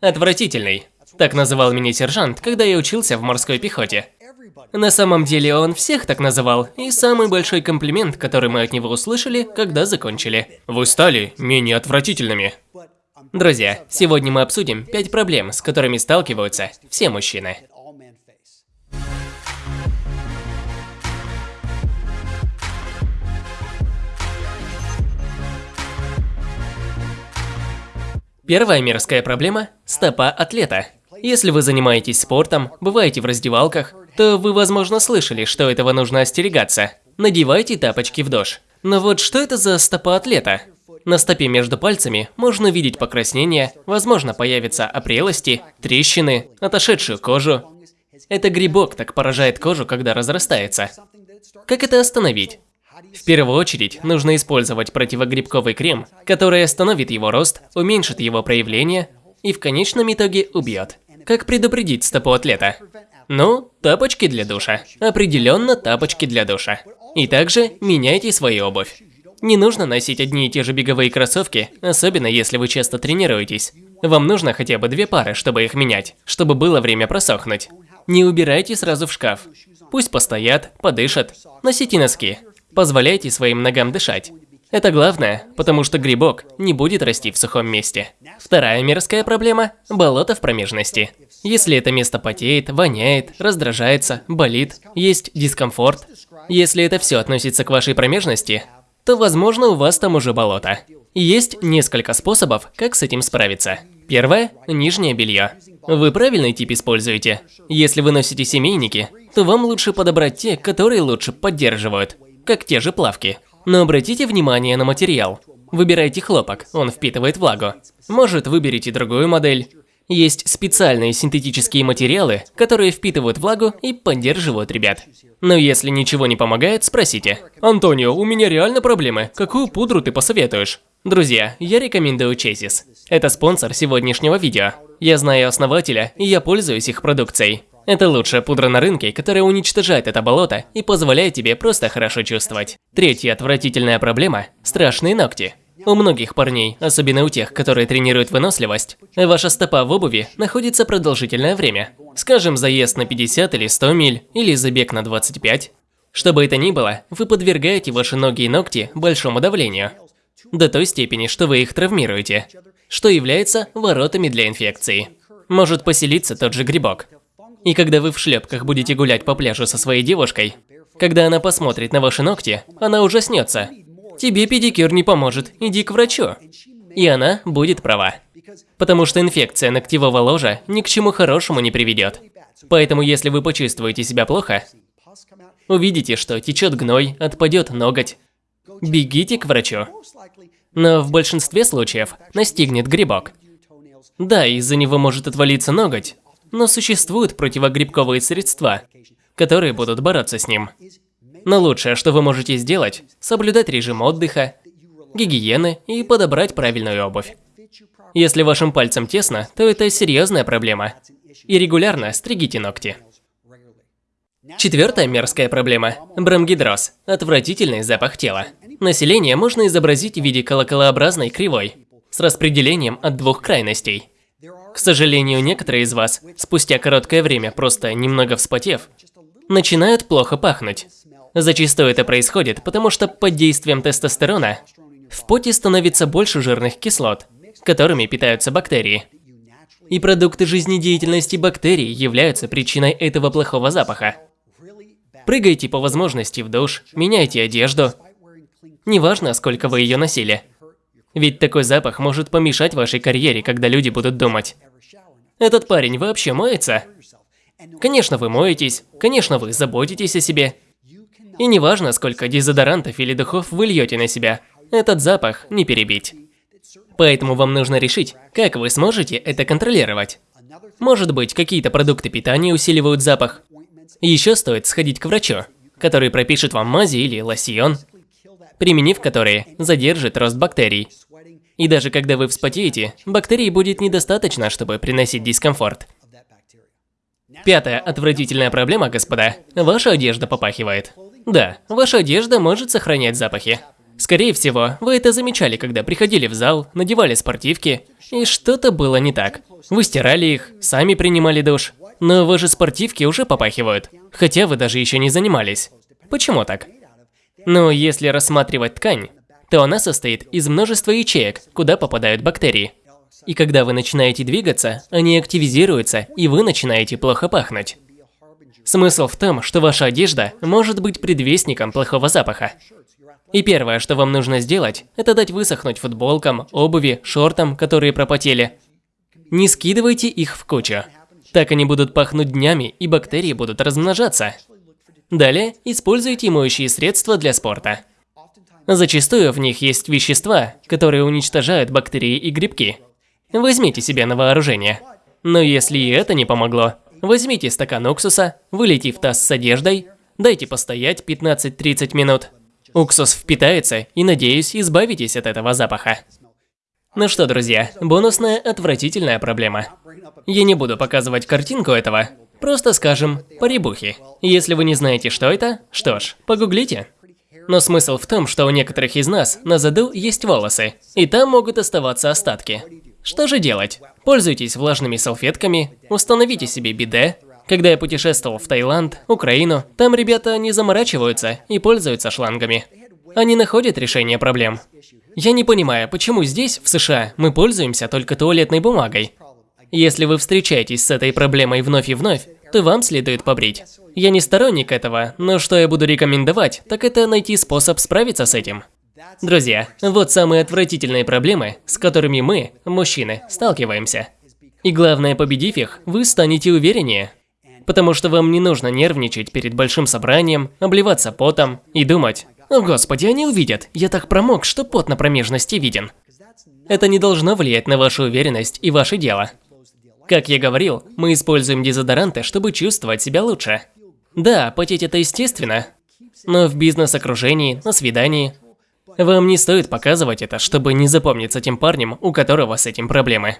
Отвратительный. Так называл меня сержант, когда я учился в морской пехоте. На самом деле он всех так называл, и самый большой комплимент, который мы от него услышали, когда закончили. Вы стали менее отвратительными. Друзья, сегодня мы обсудим 5 проблем, с которыми сталкиваются все мужчины. Первая мирская проблема – стопа атлета. Если вы занимаетесь спортом, бываете в раздевалках, то вы, возможно, слышали, что этого нужно остерегаться. Надевайте тапочки в дождь. Но вот что это за стопа атлета? На стопе между пальцами можно видеть покраснение, возможно, появятся опрелости, трещины, отошедшую кожу. Это грибок так поражает кожу, когда разрастается. Как это остановить? В первую очередь, нужно использовать противогрибковый крем, который остановит его рост, уменьшит его проявление и в конечном итоге убьет. Как предупредить стопу атлета? Ну, тапочки для душа. Определенно тапочки для душа. И также меняйте свою обувь. Не нужно носить одни и те же беговые кроссовки, особенно если вы часто тренируетесь. Вам нужно хотя бы две пары, чтобы их менять, чтобы было время просохнуть. Не убирайте сразу в шкаф. Пусть постоят, подышат. Носите носки. Позволяйте своим ногам дышать. Это главное, потому что грибок не будет расти в сухом месте. Вторая мирская проблема – болото в промежности. Если это место потеет, воняет, раздражается, болит, есть дискомфорт. Если это все относится к вашей промежности, то, возможно, у вас там уже болото. Есть несколько способов, как с этим справиться. Первое – нижнее белье. Вы правильный тип используете. Если вы носите семейники, то вам лучше подобрать те, которые лучше поддерживают как те же плавки. Но обратите внимание на материал. Выбирайте хлопок, он впитывает влагу. Может, выберите другую модель. Есть специальные синтетические материалы, которые впитывают влагу и поддерживают ребят. Но если ничего не помогает, спросите. Антонио, у меня реально проблемы. Какую пудру ты посоветуешь? Друзья, я рекомендую Chassis. Это спонсор сегодняшнего видео. Я знаю основателя, и я пользуюсь их продукцией. Это лучшая пудра на рынке, которая уничтожает это болото и позволяет тебе просто хорошо чувствовать. Третья отвратительная проблема – страшные ногти. У многих парней, особенно у тех, которые тренируют выносливость, ваша стопа в обуви находится продолжительное время. Скажем, заезд на 50 или 100 миль, или забег на 25. Что бы это ни было, вы подвергаете ваши ноги и ногти большому давлению. До той степени, что вы их травмируете, что является воротами для инфекции. Может поселиться тот же грибок. И когда вы в шлепках будете гулять по пляжу со своей девушкой, когда она посмотрит на ваши ногти, она ужаснется. Тебе педикюр не поможет, иди к врачу. И она будет права. Потому что инфекция ногтевого ложа ни к чему хорошему не приведет. Поэтому если вы почувствуете себя плохо, увидите, что течет гной, отпадет ноготь, бегите к врачу. Но в большинстве случаев настигнет грибок. Да, из-за него может отвалиться ноготь, но существуют противогрибковые средства, которые будут бороться с ним. Но лучшее, что вы можете сделать, соблюдать режим отдыха, гигиены и подобрать правильную обувь. Если вашим пальцем тесно, то это серьезная проблема. И регулярно стригите ногти. Четвертая мерзкая проблема – бромгидроз – отвратительный запах тела. Население можно изобразить в виде колоколообразной кривой с распределением от двух крайностей – к сожалению, некоторые из вас, спустя короткое время, просто немного вспотев, начинают плохо пахнуть. Зачастую это происходит, потому что под действием тестостерона в поте становится больше жирных кислот, которыми питаются бактерии. И продукты жизнедеятельности бактерий являются причиной этого плохого запаха. Прыгайте по возможности в душ, меняйте одежду. Неважно, сколько вы ее носили. Ведь такой запах может помешать вашей карьере, когда люди будут думать. Этот парень вообще моется? Конечно, вы моетесь, конечно, вы заботитесь о себе. И неважно, сколько дезодорантов или духов вы льете на себя, этот запах не перебить. Поэтому вам нужно решить, как вы сможете это контролировать. Может быть, какие-то продукты питания усиливают запах. Еще стоит сходить к врачу, который пропишет вам мази или лосьон, применив которые задержит рост бактерий. И даже когда вы вспотеете, бактерий будет недостаточно, чтобы приносить дискомфорт. Пятая отвратительная проблема, господа. Ваша одежда попахивает. Да, ваша одежда может сохранять запахи. Скорее всего, вы это замечали, когда приходили в зал, надевали спортивки, и что-то было не так. Вы стирали их, сами принимали душ, но ваши спортивки уже попахивают, хотя вы даже еще не занимались. Почему так? Ну, если рассматривать ткань, то она состоит из множества ячеек, куда попадают бактерии. И когда вы начинаете двигаться, они активизируются, и вы начинаете плохо пахнуть. Смысл в том, что ваша одежда может быть предвестником плохого запаха. И первое, что вам нужно сделать, это дать высохнуть футболкам, обуви, шортам, которые пропотели. Не скидывайте их в кучу. Так они будут пахнуть днями, и бактерии будут размножаться. Далее, используйте моющие средства для спорта. Зачастую в них есть вещества, которые уничтожают бактерии и грибки. Возьмите себе на вооружение. Но если и это не помогло, возьмите стакан уксуса, вылейте в таз с одеждой, дайте постоять 15-30 минут. Уксус впитается и, надеюсь, избавитесь от этого запаха. Ну что, друзья, бонусная отвратительная проблема. Я не буду показывать картинку этого, просто скажем «поребухи». Если вы не знаете, что это, что ж, погуглите. Но смысл в том, что у некоторых из нас на заду есть волосы, и там могут оставаться остатки. Что же делать? Пользуйтесь влажными салфетками, установите себе биде. Когда я путешествовал в Таиланд, Украину, там ребята не заморачиваются и пользуются шлангами. Они находят решение проблем. Я не понимаю, почему здесь, в США, мы пользуемся только туалетной бумагой. Если вы встречаетесь с этой проблемой вновь и вновь, то вам следует побрить. Я не сторонник этого, но что я буду рекомендовать, так это найти способ справиться с этим. Друзья, вот самые отвратительные проблемы, с которыми мы, мужчины, сталкиваемся. И главное, победив их, вы станете увереннее. Потому что вам не нужно нервничать перед большим собранием, обливаться потом и думать, «О господи, они увидят, я так промок, что пот на промежности виден». Это не должно влиять на вашу уверенность и ваше дело. Как я говорил, мы используем дезодоранты, чтобы чувствовать себя лучше. Да, потеть это естественно, но в бизнес-окружении, на свидании, вам не стоит показывать это, чтобы не запомниться тем парнем, у которого с этим проблемы.